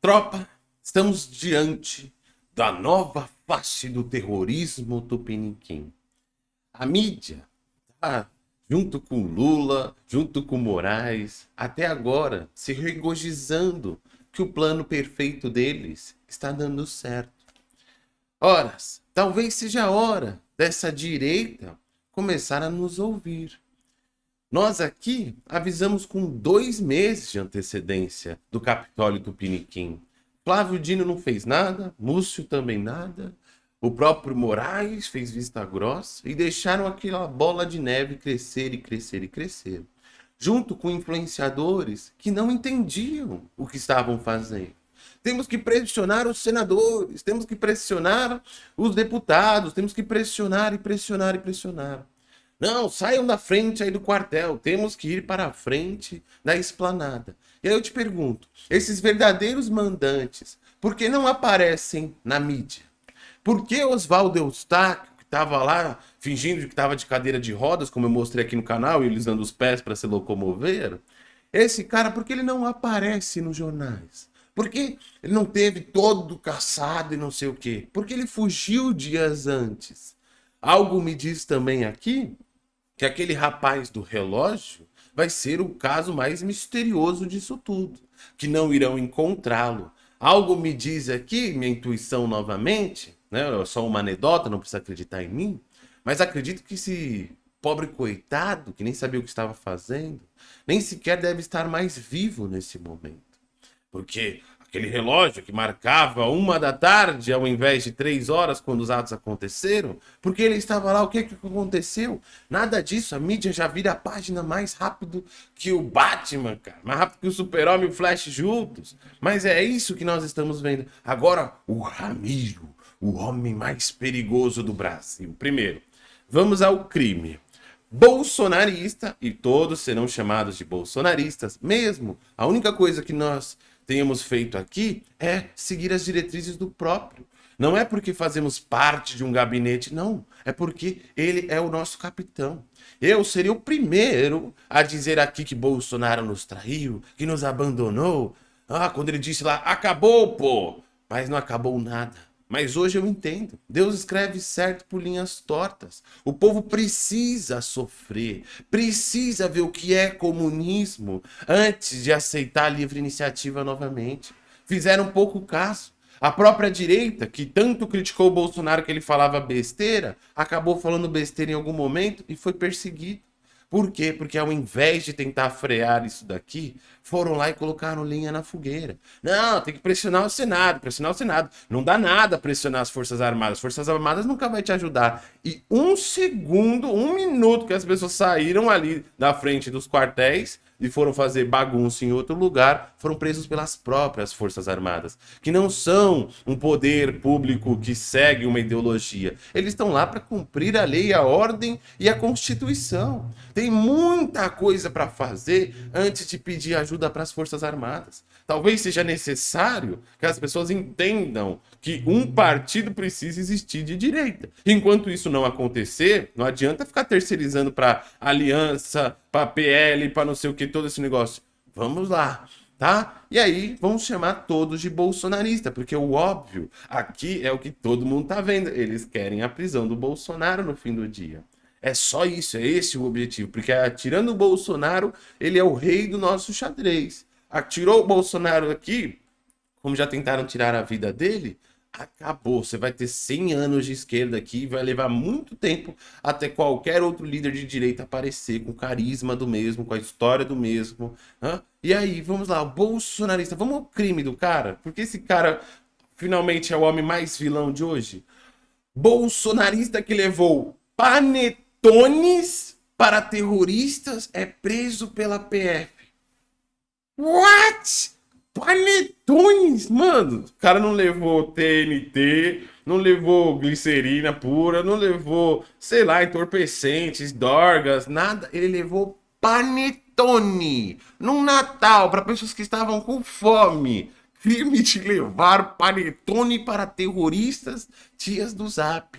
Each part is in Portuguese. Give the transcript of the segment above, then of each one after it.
Tropa, estamos diante da nova face do terrorismo tupiniquim. A mídia, tá, junto com Lula, junto com Moraes, até agora se regozijando que o plano perfeito deles está dando certo. Ora, talvez seja a hora dessa direita começar a nos ouvir. Nós aqui avisamos com dois meses de antecedência do Capitólio Tupiniquim. Flávio Dino não fez nada, Múcio também nada, o próprio Moraes fez vista grossa e deixaram aquela bola de neve crescer e crescer e crescer, junto com influenciadores que não entendiam o que estavam fazendo. Temos que pressionar os senadores, temos que pressionar os deputados, temos que pressionar e pressionar e pressionar. Não, saiam da frente aí do quartel, temos que ir para a frente da esplanada. E aí eu te pergunto, esses verdadeiros mandantes, por que não aparecem na mídia? Por que Oswaldo Eustáquio, que estava lá fingindo que estava de cadeira de rodas, como eu mostrei aqui no canal, e eles dando os pés para se locomover, esse cara, por que ele não aparece nos jornais? Porque ele não teve todo caçado e não sei o quê? Porque ele fugiu dias antes. Algo me diz também aqui que aquele rapaz do relógio vai ser o caso mais misterioso disso tudo, que não irão encontrá-lo. Algo me diz aqui, minha intuição novamente, né? É só uma anedota, não precisa acreditar em mim, mas acredito que esse pobre coitado, que nem sabia o que estava fazendo, nem sequer deve estar mais vivo nesse momento. Porque aquele relógio que marcava uma da tarde ao invés de três horas quando os atos aconteceram, porque ele estava lá, o que, que aconteceu? Nada disso, a mídia já vira a página mais rápido que o Batman, cara, mais rápido que o Super-Homem e o Flash juntos. Mas é isso que nós estamos vendo. Agora, o Ramiro, o homem mais perigoso do Brasil. Primeiro, vamos ao crime bolsonarista, e todos serão chamados de bolsonaristas, mesmo a única coisa que nós tenhamos feito aqui é seguir as diretrizes do próprio. Não é porque fazemos parte de um gabinete, não. É porque ele é o nosso capitão. Eu seria o primeiro a dizer aqui que Bolsonaro nos traiu, que nos abandonou. Ah, quando ele disse lá, acabou, pô! Mas não acabou nada. Mas hoje eu entendo. Deus escreve certo por linhas tortas. O povo precisa sofrer, precisa ver o que é comunismo antes de aceitar a livre iniciativa novamente. Fizeram pouco caso. A própria direita, que tanto criticou o Bolsonaro que ele falava besteira, acabou falando besteira em algum momento e foi perseguido. Por quê? Porque ao invés de tentar frear isso daqui, foram lá e colocaram linha na fogueira. Não, tem que pressionar o Senado, pressionar o Senado. Não dá nada pressionar as Forças Armadas. As Forças Armadas nunca vai te ajudar. E um segundo, um minuto que as pessoas saíram ali da frente dos quartéis, e foram fazer bagunça em outro lugar, foram presos pelas próprias Forças Armadas, que não são um poder público que segue uma ideologia. Eles estão lá para cumprir a lei, a ordem e a Constituição. Tem muita coisa para fazer antes de pedir ajuda para as Forças Armadas. Talvez seja necessário que as pessoas entendam que um partido precisa existir de direita. Enquanto isso não acontecer, não adianta ficar terceirizando para aliança, para PL, para não sei o que, todo esse negócio. Vamos lá, tá? E aí, vamos chamar todos de bolsonarista, porque o óbvio aqui é o que todo mundo tá vendo. Eles querem a prisão do Bolsonaro no fim do dia. É só isso, é esse o objetivo, porque tirando o Bolsonaro, ele é o rei do nosso xadrez tirou o Bolsonaro aqui, como já tentaram tirar a vida dele, acabou. Você vai ter 100 anos de esquerda aqui e vai levar muito tempo até qualquer outro líder de direita aparecer com carisma do mesmo, com a história do mesmo. Hã? E aí, vamos lá, o bolsonarista, vamos ao crime do cara? Porque esse cara finalmente é o homem mais vilão de hoje? Bolsonarista que levou panetones para terroristas é preso pela PF. What? Panetones? Mano, o cara não levou TNT, não levou glicerina pura, não levou, sei lá, entorpecentes, dorgas, nada. Ele levou panetone num Natal para pessoas que estavam com fome. Crime de levar panetone para terroristas, tias do Zap.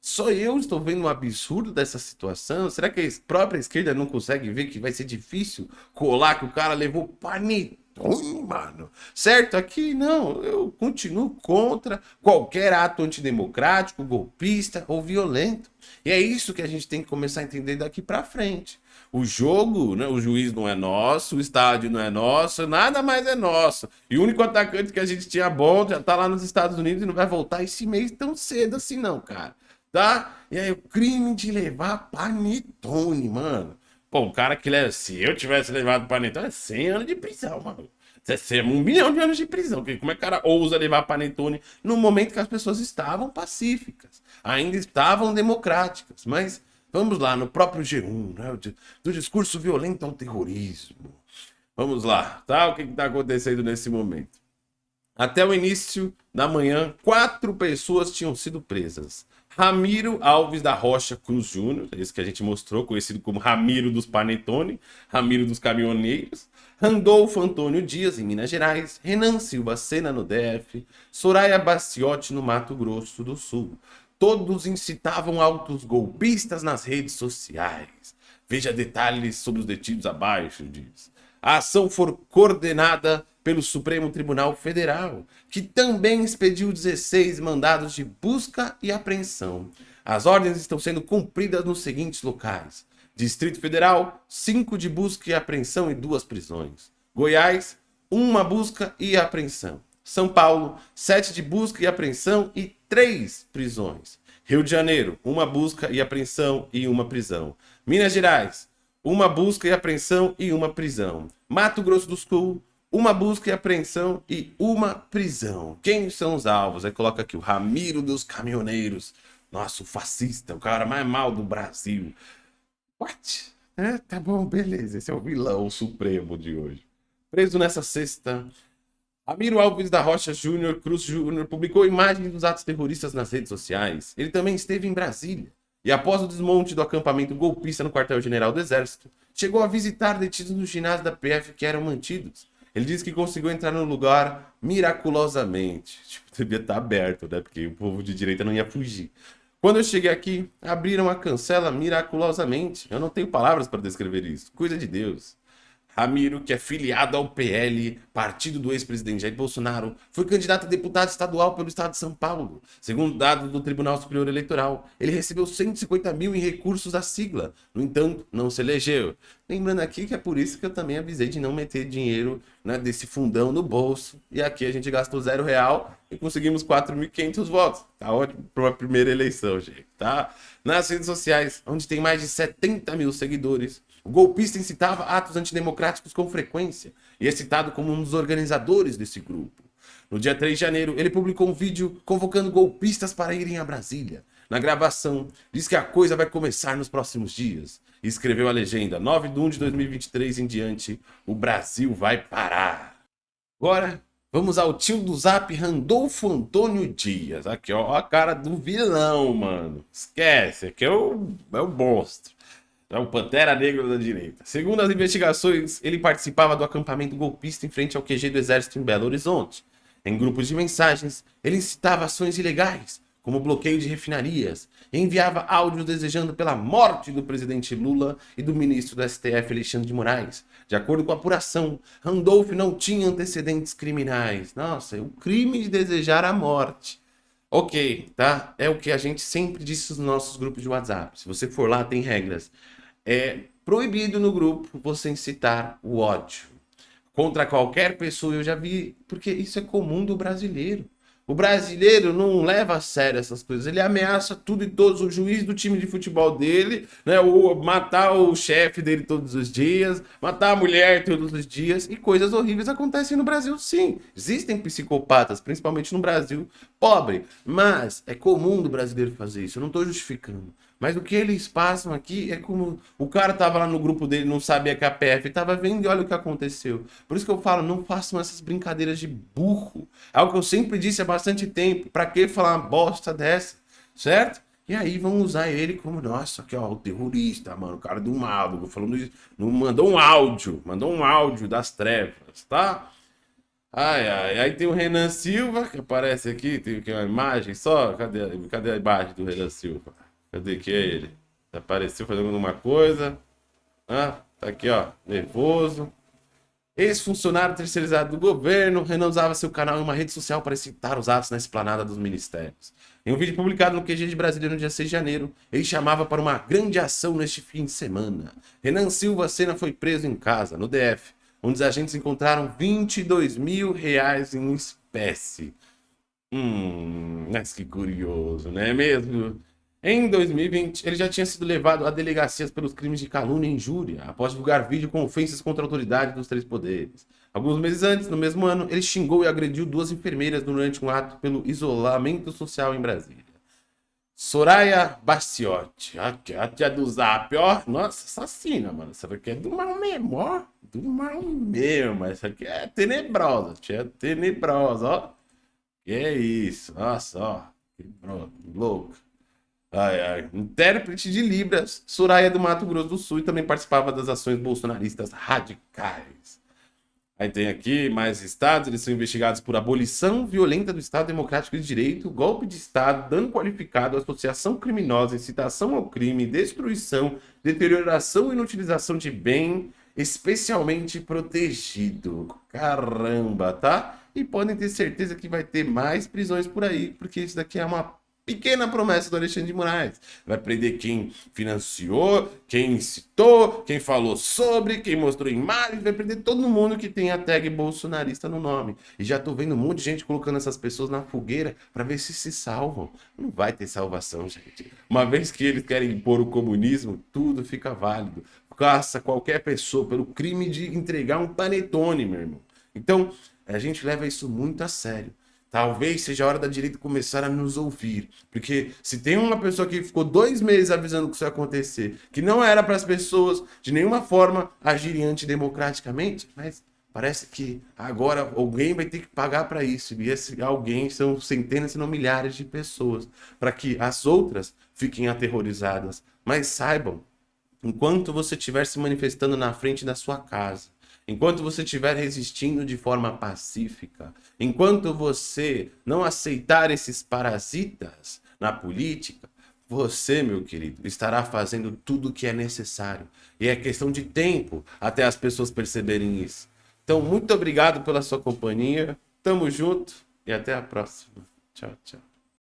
Só eu estou vendo um absurdo dessa situação? Será que a própria esquerda não consegue ver que vai ser difícil colar que o cara levou panetone panetone, mano. Certo? Aqui não, eu continuo contra qualquer ato antidemocrático, golpista ou violento. E é isso que a gente tem que começar a entender daqui para frente. O jogo, né, o juiz não é nosso, o estádio não é nosso, nada mais é nosso. E o único atacante que a gente tinha bom já tá lá nos Estados Unidos e não vai voltar esse mês tão cedo assim não, cara. Tá? E aí o crime de levar panetone, mano. Pô, o cara que leva. Se eu tivesse levado panetone, é 100 anos de prisão, mano. Você é um milhão de anos de prisão. Como é que o cara ousa levar panetone no momento que as pessoas estavam pacíficas, ainda estavam democráticas? Mas vamos lá, no próprio G1, né? Do discurso violento ao terrorismo. Vamos lá, tá? O que está acontecendo nesse momento? Até o início da manhã, quatro pessoas tinham sido presas. Ramiro Alves da Rocha Cruz Júnior, esse que a gente mostrou, conhecido como Ramiro dos Panetone, Ramiro dos Caminhoneiros, Randolfo Antônio Dias, em Minas Gerais, Renan Silva Sena, no DF, Soraya Baciotti, no Mato Grosso do Sul. Todos incitavam altos golpistas nas redes sociais. Veja detalhes sobre os detidos abaixo, diz. A ação foi coordenada pelo Supremo Tribunal Federal, que também expediu 16 mandados de busca e apreensão. As ordens estão sendo cumpridas nos seguintes locais. Distrito Federal, 5 de busca e apreensão e duas prisões. Goiás, uma busca e apreensão. São Paulo, 7 de busca e apreensão e 3 prisões. Rio de Janeiro, uma busca e apreensão e uma prisão. Minas Gerais, uma busca e apreensão e uma prisão. Mato Grosso do Sul, uma busca e apreensão e uma prisão. Quem são os alvos? Aí coloca aqui o Ramiro dos Caminhoneiros. Nossa, o fascista, o cara mais mal do Brasil. What? É, tá bom, beleza. Esse é o vilão supremo de hoje. Preso nessa sexta, Ramiro Alves da Rocha Júnior Cruz Júnior publicou imagens dos atos terroristas nas redes sociais. Ele também esteve em Brasília. E após o desmonte do acampamento golpista no quartel-general do Exército, chegou a visitar detidos no ginásio da PF que eram mantidos. Ele disse que conseguiu entrar no lugar miraculosamente. Tipo, devia estar aberto, né? Porque o povo de direita não ia fugir. Quando eu cheguei aqui, abriram a cancela miraculosamente. Eu não tenho palavras para descrever isso. Coisa de Deus. Ramiro, que é filiado ao PL, partido do ex-presidente Jair Bolsonaro, foi candidato a deputado estadual pelo estado de São Paulo. Segundo dados do Tribunal Superior Eleitoral, ele recebeu 150 mil em recursos da sigla. No entanto, não se elegeu. Lembrando aqui que é por isso que eu também avisei de não meter dinheiro né, desse fundão no bolso. E aqui a gente gastou zero real e conseguimos 4.500 votos. Tá ótimo para uma primeira eleição, gente, tá? Nas redes sociais, onde tem mais de 70 mil seguidores, o golpista incitava atos antidemocráticos com frequência e é citado como um dos organizadores desse grupo. No dia 3 de janeiro, ele publicou um vídeo convocando golpistas para irem a Brasília. Na gravação, diz que a coisa vai começar nos próximos dias. E escreveu a legenda, 9 de 1 de 2023 em diante, o Brasil vai parar. Agora, vamos ao tio do Zap, Randolfo Antônio Dias. Aqui, ó, a cara do vilão, mano. Esquece, aqui é o, é o monstro. É o Pantera Negra da direita. Segundo as investigações, ele participava do acampamento golpista em frente ao QG do Exército em Belo Horizonte. Em grupos de mensagens, ele incitava ações ilegais, como bloqueio de refinarias, e enviava áudios desejando pela morte do presidente Lula e do ministro do STF Alexandre de Moraes. De acordo com a apuração, Randolph não tinha antecedentes criminais. Nossa, é o crime de desejar a morte. Ok, tá? É o que a gente sempre disse nos nossos grupos de WhatsApp. Se você for lá, tem regras é proibido no grupo você incitar o ódio contra qualquer pessoa. Eu já vi, porque isso é comum do brasileiro. O brasileiro não leva a sério essas coisas. Ele ameaça tudo e todos. O juiz do time de futebol dele, né? O, matar o chefe dele todos os dias, matar a mulher todos os dias. E coisas horríveis acontecem no Brasil, sim. Existem psicopatas, principalmente no Brasil pobre. Mas é comum do brasileiro fazer isso. Eu não estou justificando. Mas o que eles passam aqui é como o cara tava lá no grupo dele, não sabia que a PF tava vendo e olha o que aconteceu. Por isso que eu falo, não façam essas brincadeiras de burro. É algo que eu sempre disse há bastante tempo. Para que falar uma bosta dessa, certo? E aí vão usar ele como, nossa, aqui ó, o terrorista, mano, o cara do mal, falando isso, mandou um áudio, mandou um áudio das trevas, tá? Ai, ai, aí tem o Renan Silva, que aparece aqui, tem uma imagem só, cadê, cadê a imagem do Renan Silva? Cadê que é ele? Apareceu fazendo alguma coisa. Ah, tá aqui, ó. Nervoso. Ex-funcionário terceirizado do governo, Renan usava seu canal em uma rede social para citar os atos na esplanada dos ministérios. Em um vídeo publicado no QG de Brasília no dia 6 de janeiro, ele chamava para uma grande ação neste fim de semana. Renan Silva Sena foi preso em casa, no DF, onde os agentes encontraram 22 mil reais em espécie. Hum, mas que curioso, não é mesmo? Em 2020, ele já tinha sido levado a delegacias pelos crimes de calúnia e injúria, após divulgar vídeo com ofensas contra a autoridade dos três poderes. Alguns meses antes, no mesmo ano, ele xingou e agrediu duas enfermeiras durante um ato pelo isolamento social em Brasília. Soraya Bastiotti, a tia do Zap, ó, nossa, assassina, mano. Essa daqui é do mal mesmo, ó. Do mal mesmo, essa aqui é tenebrosa, tia tenebrosa, ó. Que é isso, nossa, ó. Que louco. Ai, ai. Intérprete de Libras, Soraya do Mato Grosso do Sul e também participava das ações bolsonaristas radicais. Aí tem aqui mais estados, eles são investigados por abolição violenta do Estado Democrático de Direito, golpe de Estado, dano qualificado, associação criminosa, incitação ao crime, destruição, deterioração e inutilização de bem, especialmente protegido. Caramba, tá? E podem ter certeza que vai ter mais prisões por aí, porque isso daqui é uma pequena promessa do Alexandre de Moraes. Vai prender quem financiou, quem incitou, quem falou sobre, quem mostrou imagens, vai prender todo mundo que tem a tag bolsonarista no nome. E já tô vendo um monte de gente colocando essas pessoas na fogueira para ver se se salvam. Não vai ter salvação, gente. Uma vez que eles querem impor o comunismo, tudo fica válido. Caça qualquer pessoa pelo crime de entregar um panetone, meu irmão. Então, a gente leva isso muito a sério. Talvez seja a hora da direita começar a nos ouvir. Porque se tem uma pessoa que ficou dois meses avisando que isso ia acontecer, que não era para as pessoas de nenhuma forma agirem antidemocraticamente, mas parece que agora alguém vai ter que pagar para isso. E esse alguém são centenas, se não milhares de pessoas. Para que as outras fiquem aterrorizadas. Mas saibam, enquanto você estiver se manifestando na frente da sua casa, enquanto você estiver resistindo de forma pacífica, enquanto você não aceitar esses parasitas na política, você, meu querido, estará fazendo tudo o que é necessário. E é questão de tempo até as pessoas perceberem isso. Então, muito obrigado pela sua companhia. Tamo junto e até a próxima. Tchau, tchau.